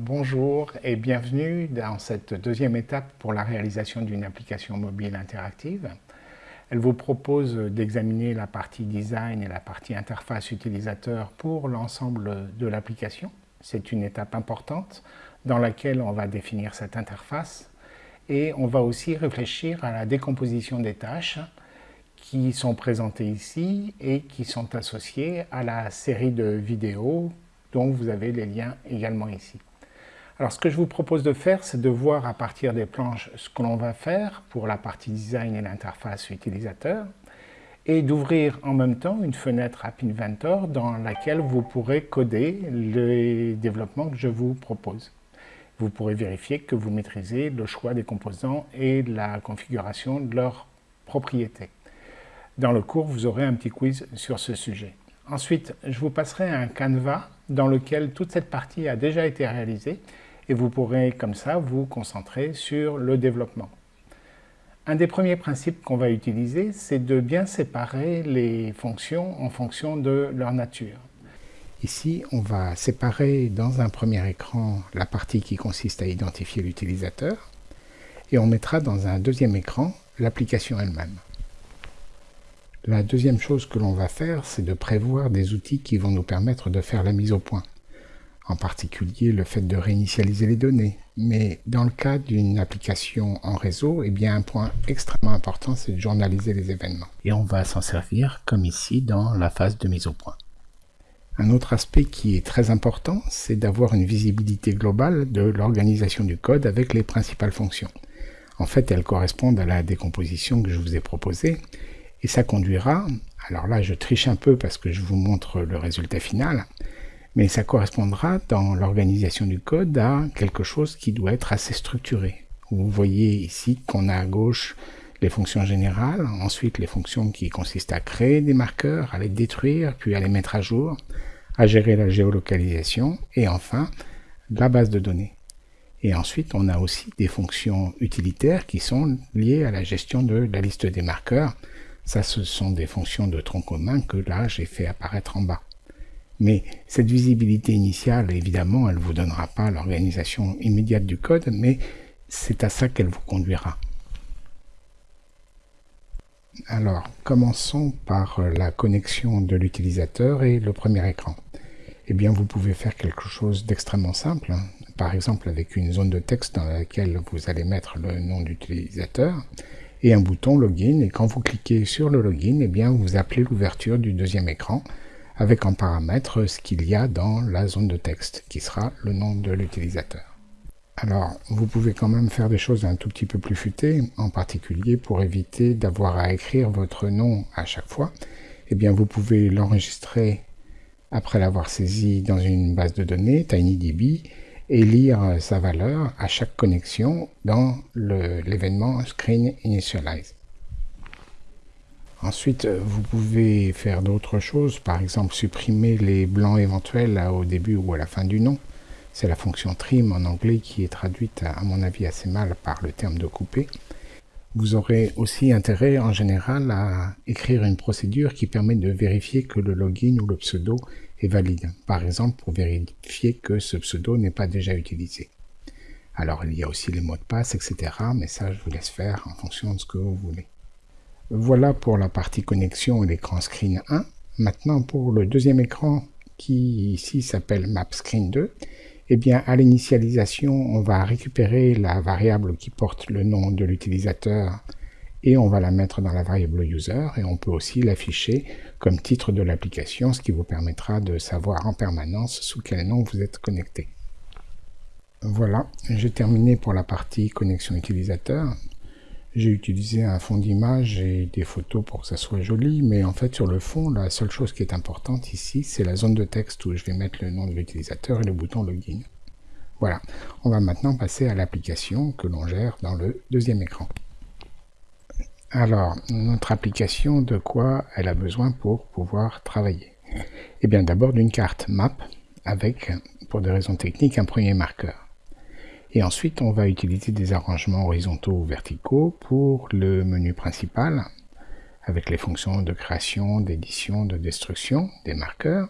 Bonjour et bienvenue dans cette deuxième étape pour la réalisation d'une application mobile interactive. Elle vous propose d'examiner la partie design et la partie interface utilisateur pour l'ensemble de l'application. C'est une étape importante dans laquelle on va définir cette interface et on va aussi réfléchir à la décomposition des tâches qui sont présentées ici et qui sont associées à la série de vidéos dont vous avez les liens également ici. Alors ce que je vous propose de faire, c'est de voir à partir des planches ce que l'on va faire pour la partie design et l'interface utilisateur et d'ouvrir en même temps une fenêtre App Inventor dans laquelle vous pourrez coder les développements que je vous propose. Vous pourrez vérifier que vous maîtrisez le choix des composants et la configuration de leurs propriétés. Dans le cours, vous aurez un petit quiz sur ce sujet. Ensuite, je vous passerai un canevas dans lequel toute cette partie a déjà été réalisée et vous pourrez comme ça vous concentrer sur le développement. Un des premiers principes qu'on va utiliser, c'est de bien séparer les fonctions en fonction de leur nature. Ici, on va séparer dans un premier écran la partie qui consiste à identifier l'utilisateur et on mettra dans un deuxième écran l'application elle-même. La deuxième chose que l'on va faire, c'est de prévoir des outils qui vont nous permettre de faire la mise au point en particulier le fait de réinitialiser les données. Mais dans le cas d'une application en réseau, eh bien un point extrêmement important, c'est de journaliser les événements. Et on va s'en servir comme ici dans la phase de mise au point. Un autre aspect qui est très important, c'est d'avoir une visibilité globale de l'organisation du code avec les principales fonctions. En fait, elles correspondent à la décomposition que je vous ai proposée, et ça conduira, alors là je triche un peu parce que je vous montre le résultat final, mais ça correspondra dans l'organisation du code à quelque chose qui doit être assez structuré. Vous voyez ici qu'on a à gauche les fonctions générales, ensuite les fonctions qui consistent à créer des marqueurs, à les détruire, puis à les mettre à jour, à gérer la géolocalisation, et enfin la base de données. Et ensuite, on a aussi des fonctions utilitaires qui sont liées à la gestion de la liste des marqueurs. Ça, ce sont des fonctions de tronc commun que là, j'ai fait apparaître en bas. Mais cette visibilité initiale, évidemment, elle ne vous donnera pas l'organisation immédiate du code, mais c'est à ça qu'elle vous conduira. Alors, commençons par la connexion de l'utilisateur et le premier écran. Eh bien, vous pouvez faire quelque chose d'extrêmement simple, hein. par exemple avec une zone de texte dans laquelle vous allez mettre le nom d'utilisateur et un bouton login, et quand vous cliquez sur le login, eh bien, vous appelez l'ouverture du deuxième écran, avec en paramètre ce qu'il y a dans la zone de texte, qui sera le nom de l'utilisateur. Alors, vous pouvez quand même faire des choses un tout petit peu plus futées, en particulier pour éviter d'avoir à écrire votre nom à chaque fois. Eh bien, vous pouvez l'enregistrer après l'avoir saisi dans une base de données, TinyDB, et lire sa valeur à chaque connexion dans l'événement Screen Initialize. Ensuite, euh, vous pouvez faire d'autres choses, par exemple supprimer les blancs éventuels au début ou à la fin du nom. C'est la fonction trim en anglais qui est traduite à mon avis assez mal par le terme de couper. Vous aurez aussi intérêt en général à écrire une procédure qui permet de vérifier que le login ou le pseudo est valide. Par exemple, pour vérifier que ce pseudo n'est pas déjà utilisé. Alors il y a aussi les mots de passe, etc. Mais ça, je vous laisse faire en fonction de ce que vous voulez. Voilà pour la partie connexion et l'écran screen 1. Maintenant pour le deuxième écran qui ici s'appelle map screen 2, eh bien à l'initialisation on va récupérer la variable qui porte le nom de l'utilisateur et on va la mettre dans la variable user et on peut aussi l'afficher comme titre de l'application, ce qui vous permettra de savoir en permanence sous quel nom vous êtes connecté. Voilà, j'ai terminé pour la partie connexion utilisateur. J'ai utilisé un fond d'image et des photos pour que ça soit joli, mais en fait sur le fond, la seule chose qui est importante ici, c'est la zone de texte où je vais mettre le nom de l'utilisateur et le bouton Login. Voilà, on va maintenant passer à l'application que l'on gère dans le deuxième écran. Alors, notre application, de quoi elle a besoin pour pouvoir travailler? Eh bien d'abord d'une carte map avec, pour des raisons techniques, un premier marqueur. Et ensuite, on va utiliser des arrangements horizontaux ou verticaux pour le menu principal, avec les fonctions de création, d'édition, de destruction, des marqueurs.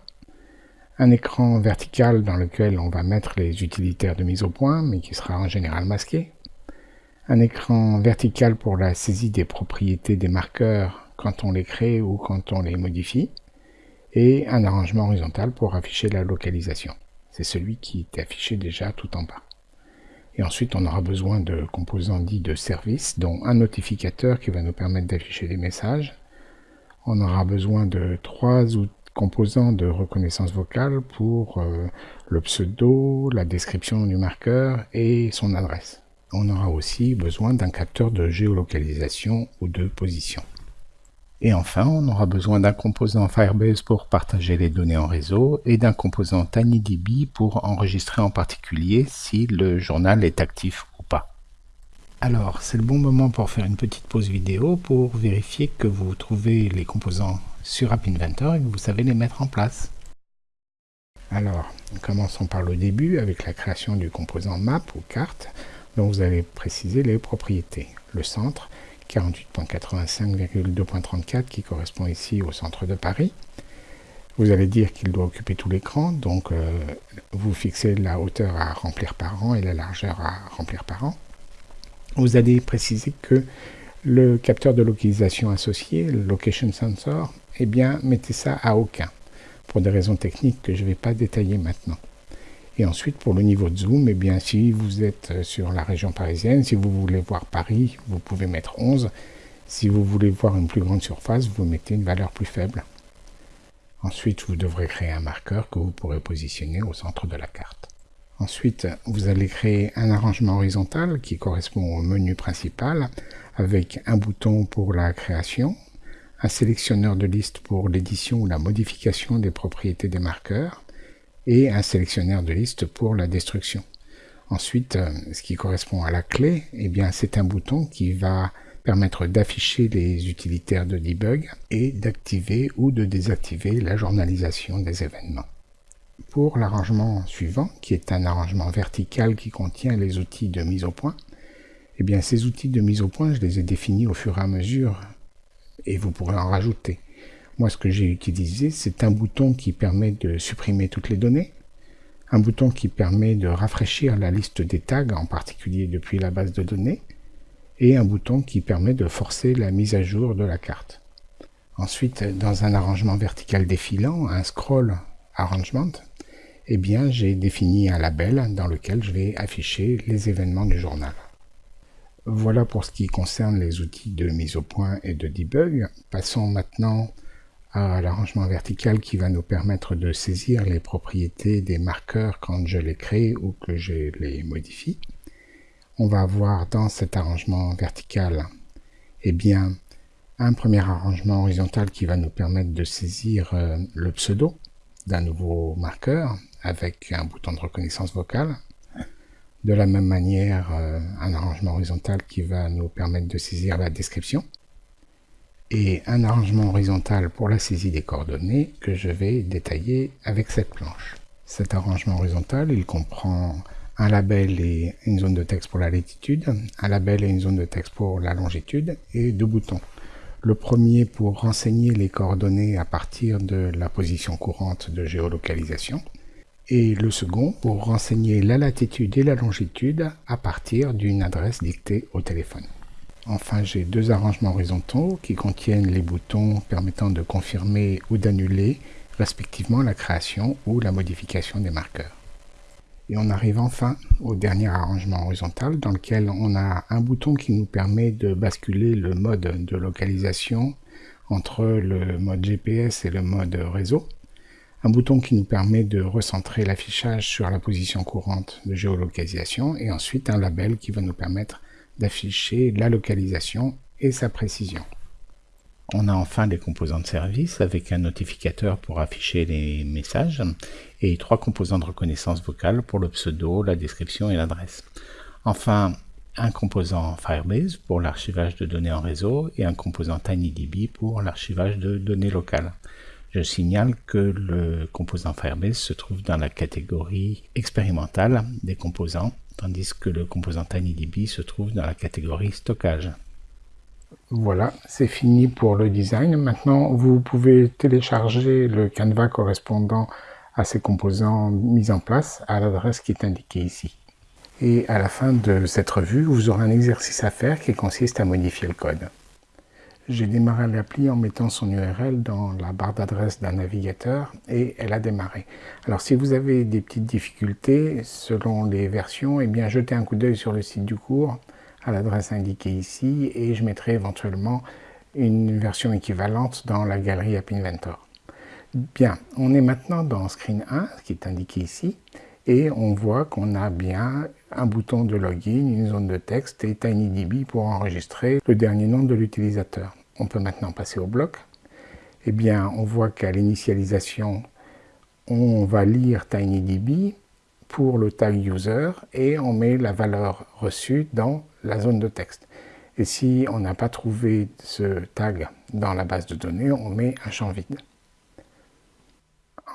un écran vertical dans lequel on va mettre les utilitaires de mise au point, mais qui sera en général masqué, un écran vertical pour la saisie des propriétés des marqueurs quand on les crée ou quand on les modifie, et un arrangement horizontal pour afficher la localisation. C'est celui qui est affiché déjà tout en bas. Et ensuite, on aura besoin de composants dits de service, dont un notificateur qui va nous permettre d'afficher des messages. On aura besoin de trois composants de reconnaissance vocale pour euh, le pseudo, la description du marqueur et son adresse. On aura aussi besoin d'un capteur de géolocalisation ou de position. Et enfin, on aura besoin d'un composant Firebase pour partager les données en réseau et d'un composant TinyDB pour enregistrer en particulier si le journal est actif ou pas. Alors, c'est le bon moment pour faire une petite pause vidéo pour vérifier que vous trouvez les composants sur App Inventor et que vous savez les mettre en place. Alors, commençons par le début avec la création du composant map ou carte dont vous allez préciser les propriétés. Le centre, 48.85,2.34 qui correspond ici au centre de Paris. Vous allez dire qu'il doit occuper tout l'écran, donc euh, vous fixez la hauteur à remplir par an et la largeur à remplir par an. Vous allez préciser que le capteur de localisation associé, le Location Sensor, eh bien, mettez ça à aucun, pour des raisons techniques que je ne vais pas détailler maintenant. Et ensuite, pour le niveau de zoom, eh bien, si vous êtes euh, sur la région parisienne, si vous voulez voir Paris, vous pouvez mettre 11. Si vous voulez voir une plus grande surface, vous mettez une valeur plus faible. Ensuite, vous devrez créer un marqueur que vous pourrez positionner au centre de la carte. Ensuite, vous allez créer un arrangement horizontal qui correspond au menu principal avec un bouton pour la création, un sélectionneur de liste pour l'édition ou la modification des propriétés des marqueurs, et un sélectionneur de liste pour la destruction. Ensuite, euh, ce qui correspond à la clé, eh bien, c'est un bouton qui va permettre d'afficher les utilitaires de debug et d'activer ou de désactiver la journalisation des événements. Pour l'arrangement suivant, qui est un arrangement vertical qui contient les outils de mise au point, eh bien, ces outils de mise au point, je les ai définis au fur et à mesure et vous pourrez en rajouter. Moi, ce que j'ai utilisé, c'est un bouton qui permet de supprimer toutes les données, un bouton qui permet de rafraîchir la liste des tags, en particulier depuis la base de données, et un bouton qui permet de forcer la mise à jour de la carte. Ensuite, dans un arrangement vertical défilant, un scroll arrangement, eh bien, j'ai défini un label dans lequel je vais afficher les événements du journal. Voilà pour ce qui concerne les outils de mise au point et de debug. Passons maintenant à l'arrangement vertical qui va nous permettre de saisir les propriétés des marqueurs quand je les crée ou que je les modifie. On va avoir dans cet arrangement vertical eh bien, un premier arrangement horizontal qui va nous permettre de saisir euh, le pseudo d'un nouveau marqueur avec un bouton de reconnaissance vocale. De la même manière, euh, un arrangement horizontal qui va nous permettre de saisir la description et un arrangement horizontal pour la saisie des coordonnées que je vais détailler avec cette planche. Cet arrangement horizontal, il comprend un label et une zone de texte pour la latitude, un label et une zone de texte pour la longitude et deux boutons. Le premier pour renseigner les coordonnées à partir de la position courante de géolocalisation et le second pour renseigner la latitude et la longitude à partir d'une adresse dictée au téléphone. Enfin, j'ai deux arrangements horizontaux qui contiennent les boutons permettant de confirmer ou d'annuler respectivement la création ou la modification des marqueurs. Et on arrive enfin au dernier arrangement horizontal dans lequel on a un bouton qui nous permet de basculer le mode de localisation entre le mode GPS et le mode réseau. Un bouton qui nous permet de recentrer l'affichage sur la position courante de géolocalisation et ensuite un label qui va nous permettre d'afficher la localisation et sa précision. On a enfin des composants de service avec un notificateur pour afficher les messages et trois composants de reconnaissance vocale pour le pseudo, la description et l'adresse. Enfin, un composant Firebase pour l'archivage de données en réseau et un composant TinyDB pour l'archivage de données locales. Je signale que le composant Firebase se trouve dans la catégorie expérimentale des composants tandis que le composant TinyDB se trouve dans la catégorie stockage. Voilà, c'est fini pour le design. Maintenant, vous pouvez télécharger le canevas correspondant à ces composants mis en place à l'adresse qui est indiquée ici. Et à la fin de cette revue, vous aurez un exercice à faire qui consiste à modifier le code. J'ai démarré l'appli en mettant son URL dans la barre d'adresse d'un navigateur et elle a démarré. Alors si vous avez des petites difficultés selon les versions, eh bien jetez un coup d'œil sur le site du cours à l'adresse indiquée ici et je mettrai éventuellement une version équivalente dans la galerie App Inventor. Bien, on est maintenant dans Screen 1, qui est indiqué ici, et on voit qu'on a bien un bouton de login, une zone de texte et TinyDB pour enregistrer le dernier nom de l'utilisateur. On peut maintenant passer au bloc. Eh bien, on voit qu'à l'initialisation, on va lire TinyDB pour le tag user et on met la valeur reçue dans la zone de texte. Et si on n'a pas trouvé ce tag dans la base de données, on met un champ vide.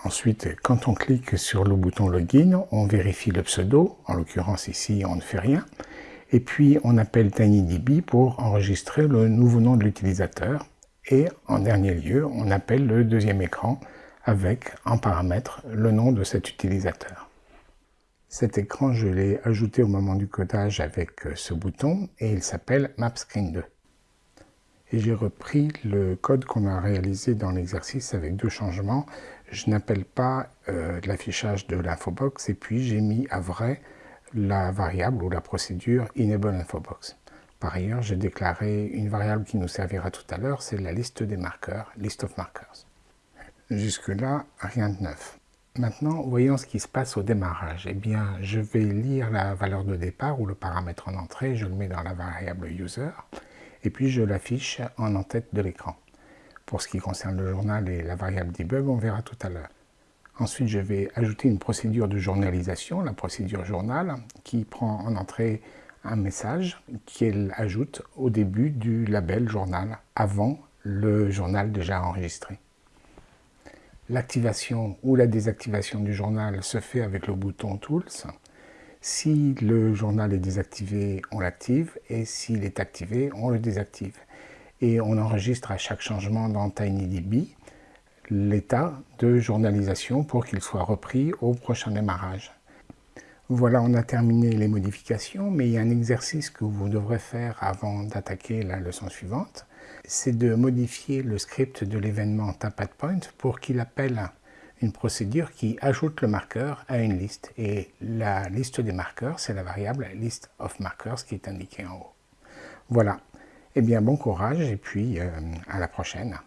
Ensuite, quand on clique sur le bouton Login, on vérifie le pseudo. En l'occurrence, ici, on ne fait rien. Et puis, on appelle TinyDB pour enregistrer le nouveau nom de l'utilisateur. Et en dernier lieu, on appelle le deuxième écran avec en paramètre le nom de cet utilisateur. Cet écran, je l'ai ajouté au moment du codage avec euh, ce bouton et il s'appelle MapScreen2. Et j'ai repris le code qu'on a réalisé dans l'exercice avec deux changements. Je n'appelle pas euh, l'affichage de l'infobox et puis j'ai mis à vrai la variable ou la procédure enable infobox. Par ailleurs, j'ai déclaré une variable qui nous servira tout à l'heure, c'est la liste des marqueurs, list of markers. Jusque-là, rien de neuf. Maintenant, voyons ce qui se passe au démarrage. Eh bien, je vais lire la valeur de départ ou le paramètre en entrée, je le mets dans la variable user, et puis je l'affiche en en-tête de l'écran. Pour ce qui concerne le journal et la variable debug, on verra tout à l'heure. Ensuite, je vais ajouter une procédure de journalisation, la procédure journal, qui prend en entrée un message qu'elle ajoute au début du label journal, avant le journal déjà enregistré. L'activation ou la désactivation du journal se fait avec le bouton Tools. Si le journal est désactivé, on l'active et s'il est activé, on le désactive. Et on enregistre à chaque changement dans TinyDB l'état de journalisation pour qu'il soit repris au prochain démarrage. Voilà, on a terminé les modifications, mais il y a un exercice que vous devrez faire avant d'attaquer la leçon suivante c'est de modifier le script de l'événement point pour qu'il appelle une procédure qui ajoute le marqueur à une liste. Et la liste des marqueurs, c'est la variable list of markers qui est indiquée en haut. Voilà. Eh bien, bon courage et puis euh, à la prochaine.